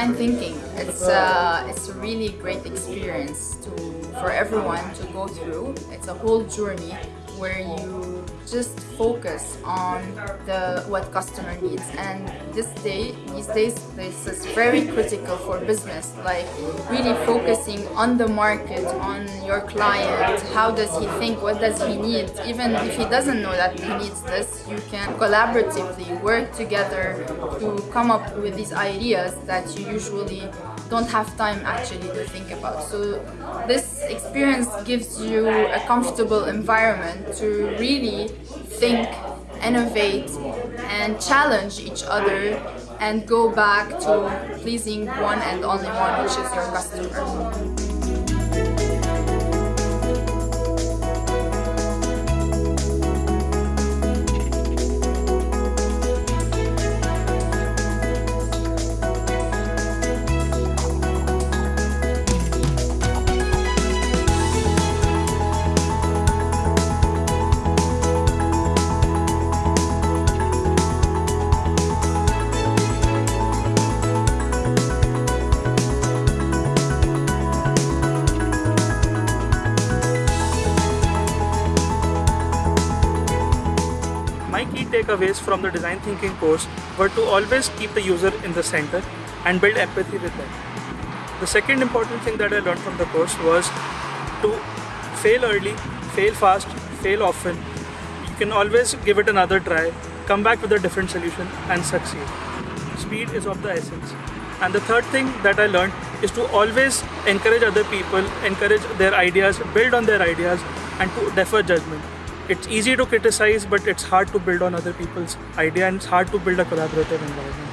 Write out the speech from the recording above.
design thinking. It's uh, it's a really great experience to for everyone to go through. It's a whole journey where you just focus on the what customer needs. And this day these days this is very critical for business like really focusing on the market on your client. How does he think? What does he need? Even if he doesn't know that he needs this you can collaboratively work together to come up with these ideas that you usually don't have time actually to think about. So this experience gives you a comfortable environment to really think, innovate and challenge each other and go back to pleasing one and only one which is your customer. Takeaways from the design thinking course were to always keep the user in the center and build empathy with them. The second important thing that I learned from the course was to fail early, fail fast, fail often. You can always give it another try, come back with a different solution and succeed. Speed is of the essence. And the third thing that I learned is to always encourage other people, encourage their ideas, build on their ideas and to defer judgment it's easy to criticize but it's hard to build on other people's idea and it's hard to build a collaborative environment